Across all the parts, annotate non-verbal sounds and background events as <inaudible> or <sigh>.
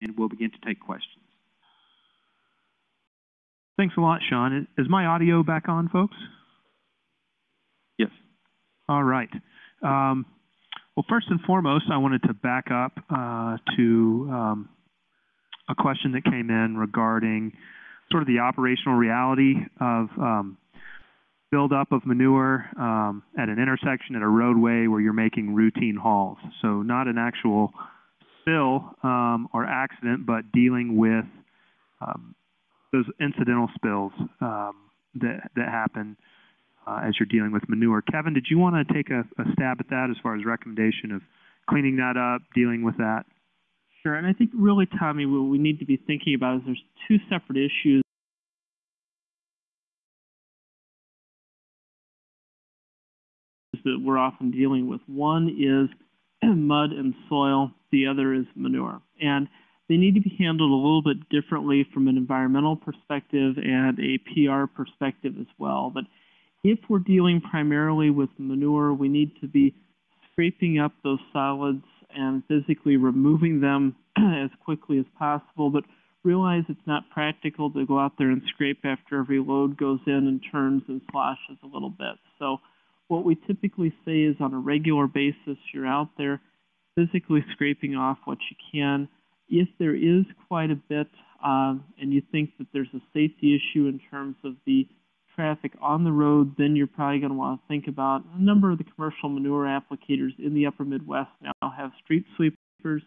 and we'll begin to take questions. Thanks a lot, Sean. Is my audio back on, folks? Yes. All right. Um, well, first and foremost, I wanted to back up uh, to um, a question that came in regarding sort of the operational reality of um, buildup of manure um, at an intersection at a roadway where you're making routine hauls. So not an actual spill um, or accident, but dealing with um, those incidental spills um, that that happen uh, as you're dealing with manure. Kevin, did you want to take a, a, stab at that as far as recommendation of cleaning that up, dealing with that? Sure, and I think really, Tommy, what we need to be thinking about is there's two separate issues. that we're often dealing with. One is <clears throat> mud and soil, the other is manure. And they need to be handled a little bit differently from an environmental perspective and a PR perspective as well. But if we're dealing primarily with manure, we need to be scraping up those solids and physically removing them <clears throat> as quickly as possible. But realize it's not practical to go out there and scrape after every load goes in and turns and sloshes a little bit. So what we typically say is on a regular basis, you're out there physically scraping off what you can if there is quite a bit um, and you think that there's a safety issue in terms of the traffic on the road, then you're probably going to want to think about a number of the commercial manure applicators in the upper Midwest now have street sweepers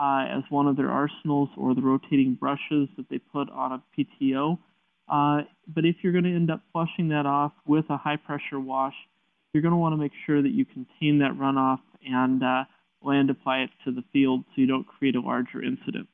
uh, as one of their arsenals or the rotating brushes that they put on a PTO. Uh, but if you're going to end up flushing that off with a high pressure wash, you're going to want to make sure that you contain that runoff and uh, land apply it to the field so you don't create a larger incident.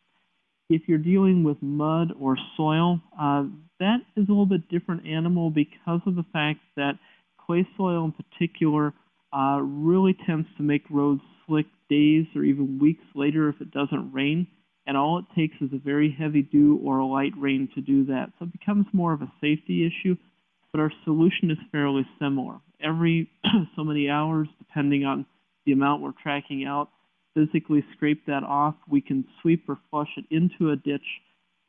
If you're dealing with mud or soil, uh, that is a little bit different animal because of the fact that clay soil in particular uh, really tends to make roads slick days or even weeks later if it doesn't rain. And all it takes is a very heavy dew or a light rain to do that. So it becomes more of a safety issue, but our solution is fairly similar. Every <clears throat> so many hours, depending on the amount we're tracking out, physically scrape that off. We can sweep or flush it into a ditch.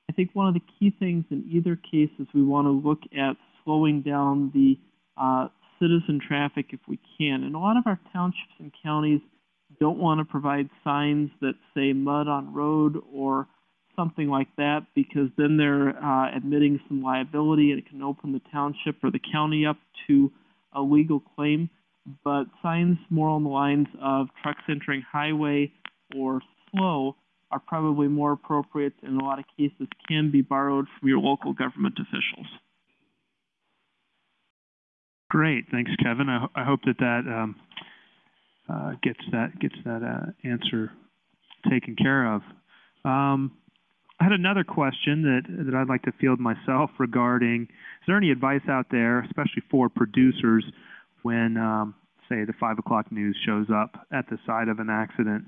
I think one of the key things in either case is we want to look at slowing down the uh, citizen traffic if we can. And a lot of our townships and counties don't want to provide signs that say mud on road or something like that because then they're uh, admitting some liability and it can open the township or the county up to a legal claim but signs more on the lines of trucks entering highway or slow are probably more appropriate and in a lot of cases can be borrowed from your local government officials. Great, thanks, Kevin. I, I hope that that um, uh, gets that gets that uh, answer taken care of. Um, I had another question that that I'd like to field myself regarding: Is there any advice out there, especially for producers, when, um, say, the 5 o'clock news shows up at the site of an accident.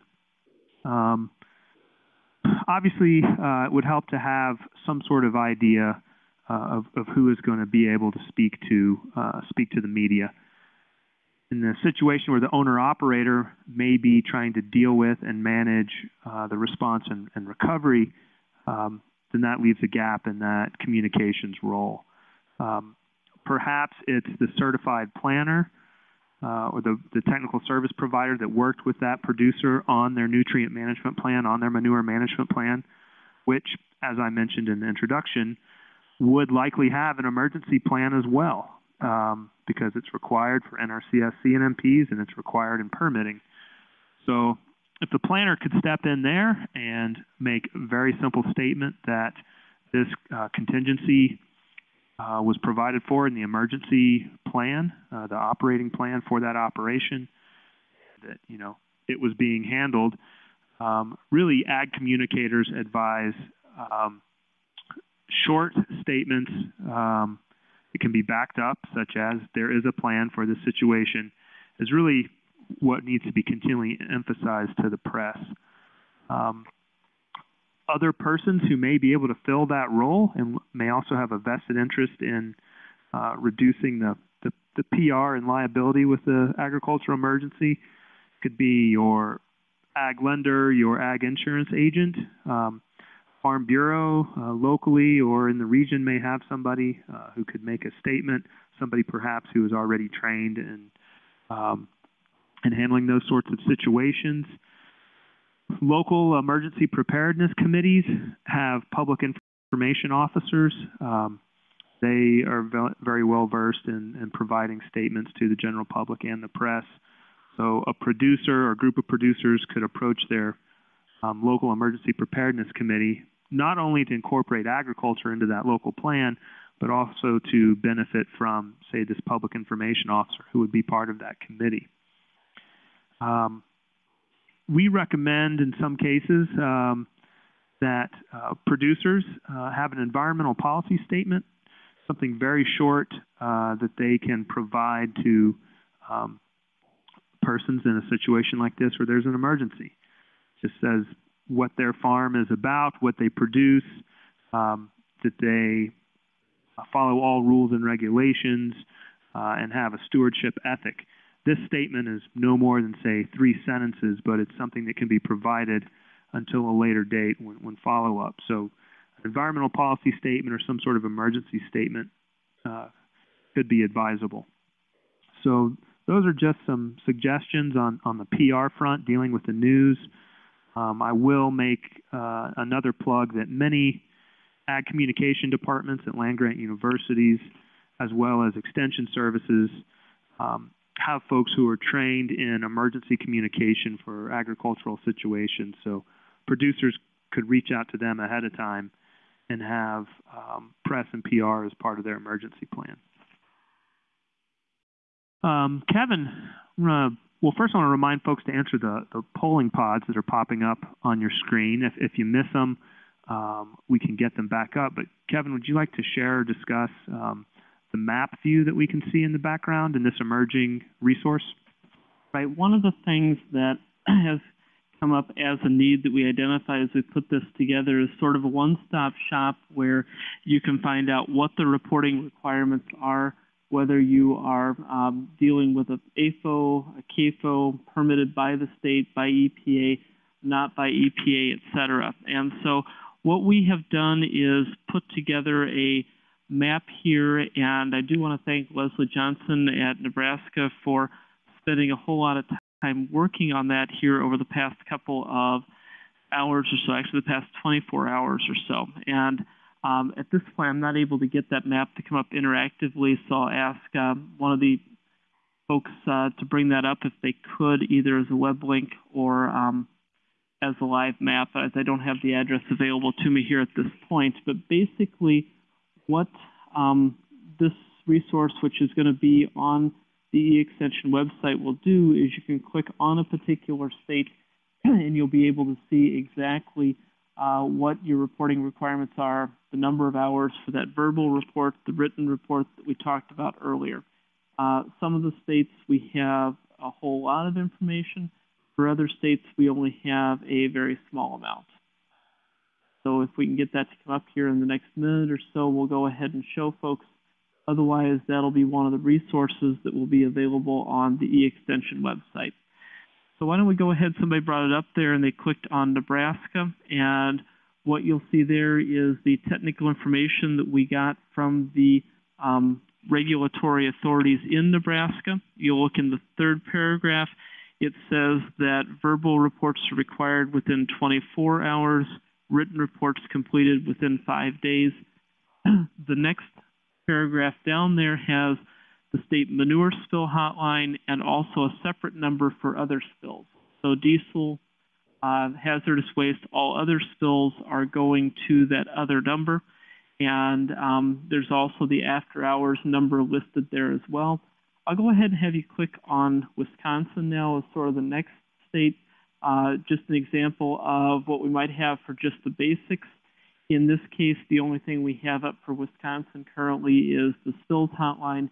Um, obviously, uh, it would help to have some sort of idea uh, of, of, who is going to be able to speak to uh, speak to the media. In the situation where the owner operator may be trying to deal with and manage uh, the response and, and recovery, um, then that leaves a gap in that communications role. Um, perhaps it's the certified planner uh, or the, the technical service provider that worked with that producer on their nutrient management plan, on their manure management plan, which, as I mentioned in the introduction, would likely have an emergency plan as well um, because it's required for NRCS CNMPs and it's required in permitting. So if the planner could step in there and make a very simple statement that this uh, contingency uh, was provided for in the emergency plan, uh, the operating plan for that operation, that, you know, it was being handled. Um, really, ag communicators advise um, short statements um, that can be backed up, such as there is a plan for this situation, is really what needs to be continually emphasized to the press. Um, other persons who may be able to fill that role and may also have a vested interest in uh, reducing the, the, the, PR and liability with the agricultural emergency. Could be your ag lender, your ag insurance agent. Um, Farm Bureau uh, locally or in the region may have somebody uh, who could make a statement, somebody perhaps who is already trained in, um, in handling those sorts of situations. Local emergency preparedness committees have public information officers. Um, they are ve very well versed in, in providing statements to the general public and the press. So a producer or group of producers could approach their um, local emergency preparedness committee, not only to incorporate agriculture into that local plan, but also to benefit from, say, this public information officer who would be part of that committee. Um, we recommend in some cases um, that uh, producers uh, have an environmental policy statement, something very short uh, that they can provide to um, persons in a situation like this where there's an emergency. It Just says what their farm is about, what they produce, um, that they follow all rules and regulations, uh, and have a stewardship ethic. This statement is no more than, say, three sentences, but it's something that can be provided until a later date when, when follow up. So, an environmental policy statement or some sort of emergency statement uh, could be advisable. So, those are just some suggestions on, on the PR front dealing with the news. Um, I will make uh, another plug that many ag communication departments at land grant universities, as well as extension services, um, have folks who are trained in emergency communication for agricultural situations. So producers could reach out to them ahead of time and have um, press and PR as part of their emergency plan. Um, Kevin, uh, well, first I want to remind folks to answer the, the polling pods that are popping up on your screen. If, if you miss them, um, we can get them back up. But Kevin, would you like to share or discuss um, the map view that we can see in the background in this emerging resource? Right. One of the things that <clears throat> has come up as a need that we identify as we put this together is sort of a one-stop shop where you can find out what the reporting requirements are, whether you are um, dealing with a AFO, a CAFO permitted by the state, by EPA, not by EPA, et cetera. And so what we have done is put together a map here, and I do want to thank Leslie Johnson at Nebraska for spending a whole lot of time working on that here over the past couple of hours or so, actually the past 24 hours or so. And um, at this point, I'm not able to get that map to come up interactively, so I'll ask uh, one of the folks uh, to bring that up if they could, either as a web link or um, as a live map, as I don't have the address available to me here at this point. But basically, what um, this resource, which is going to be on the e-extension website, will do is you can click on a particular state <clears throat> and you'll be able to see exactly uh, what your reporting requirements are, the number of hours for that verbal report, the written report that we talked about earlier. Uh, some of the states we have a whole lot of information. For other states, we only have a very small amount. So if we can get that to come up here in the next minute or so, we'll go ahead and show folks. Otherwise, that'll be one of the resources that will be available on the e-extension website. So why don't we go ahead, somebody brought it up there and they clicked on Nebraska and what you'll see there is the technical information that we got from the um, regulatory authorities in Nebraska. You'll look in the third paragraph. It says that verbal reports are required within 24 hours, written reports completed within five days. <clears throat> the next paragraph down there has the state manure spill hotline, and also a separate number for other spills. So diesel, uh, hazardous waste, all other spills are going to that other number. And um, there's also the after hours number listed there as well. I'll go ahead and have you click on Wisconsin now as sort of the next state. Uh, just an example of what we might have for just the basics. In this case, the only thing we have up for Wisconsin currently is the spills hotline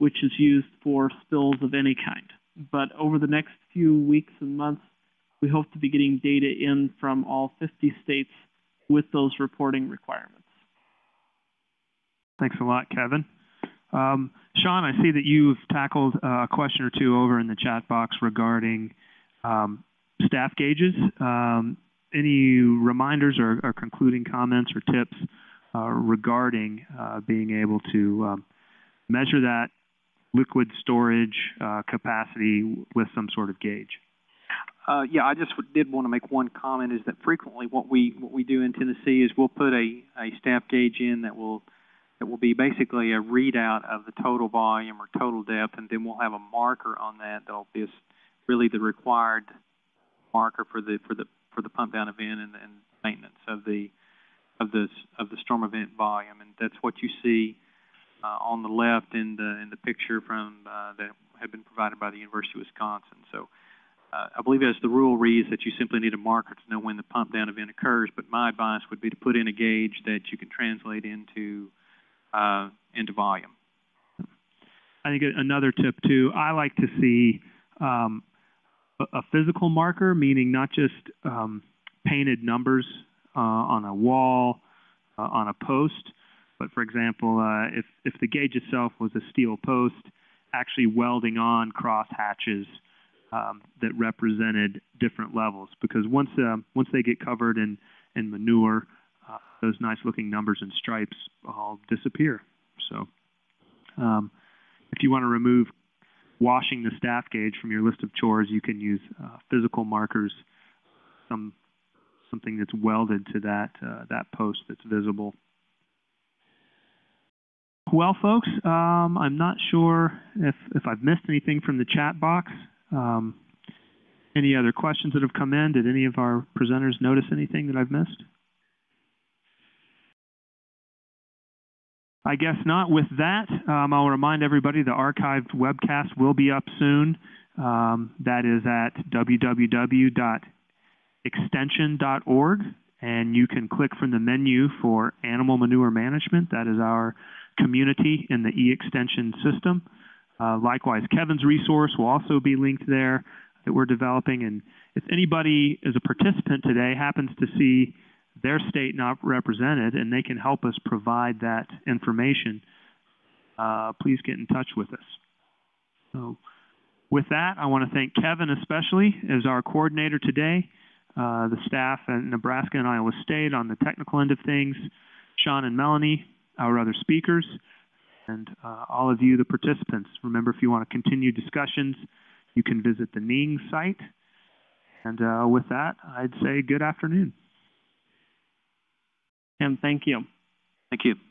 which is used for spills of any kind. But over the next few weeks and months, we hope to be getting data in from all 50 states with those reporting requirements. Thanks a lot, Kevin. Um, Sean, I see that you've tackled a question or two over in the chat box regarding um, staff gauges. Um, any reminders or, or concluding comments or tips uh, regarding uh, being able to um, measure that liquid storage uh, capacity with some sort of gauge? Uh, yeah, I just did want to make one comment is that frequently what we, what we do in Tennessee is we'll put a, a staff gauge in that will, that will be basically a readout of the total volume or total depth, and then we'll have a marker on that that'll be really the required marker for the, for the, for the pump down event and, and maintenance of the, of the, of the storm event volume. And that's what you see, uh, on the left in the, in the picture from, uh, that had been provided by the University of Wisconsin. So, uh, I believe as the rule reads that you simply need a marker to know when the pump down event occurs, but my advice would be to put in a gauge that you can translate into, uh, into volume. I think another tip too, I like to see um, a, physical marker, meaning not just um, painted numbers uh, on a wall, uh, on a post, but for example, uh, if, if the gauge itself was a steel post, actually welding on cross hatches um, that represented different levels. Because once, uh, once they get covered in, in manure, uh, those nice looking numbers and stripes all disappear. So, um, if you want to remove washing the staff gauge from your list of chores, you can use uh, physical markers, some something that's welded to that uh, that post that's visible. Well, folks, um, I'm not sure if if I've missed anything from the chat box. Um, any other questions that have come in? Did any of our presenters notice anything that I've missed? I guess not. With that, um, I'll remind everybody the archived webcast will be up soon. Um, that is at www.extension.org, and you can click from the menu for animal manure management. That is our community in the e-extension system. Uh, likewise, Kevin's resource will also be linked there that we're developing. And if anybody is a participant today happens to see their state not represented and they can help us provide that information, uh, please get in touch with us. So with that, I want to thank Kevin especially as our coordinator today, uh, the staff at Nebraska and Iowa State on the technical end of things, Sean and Melanie, our other speakers, and uh, all of you, the participants. Remember, if you want to continue discussions, you can visit the NING site. And uh, with that, I'd say good afternoon. Tim, thank you. Thank you.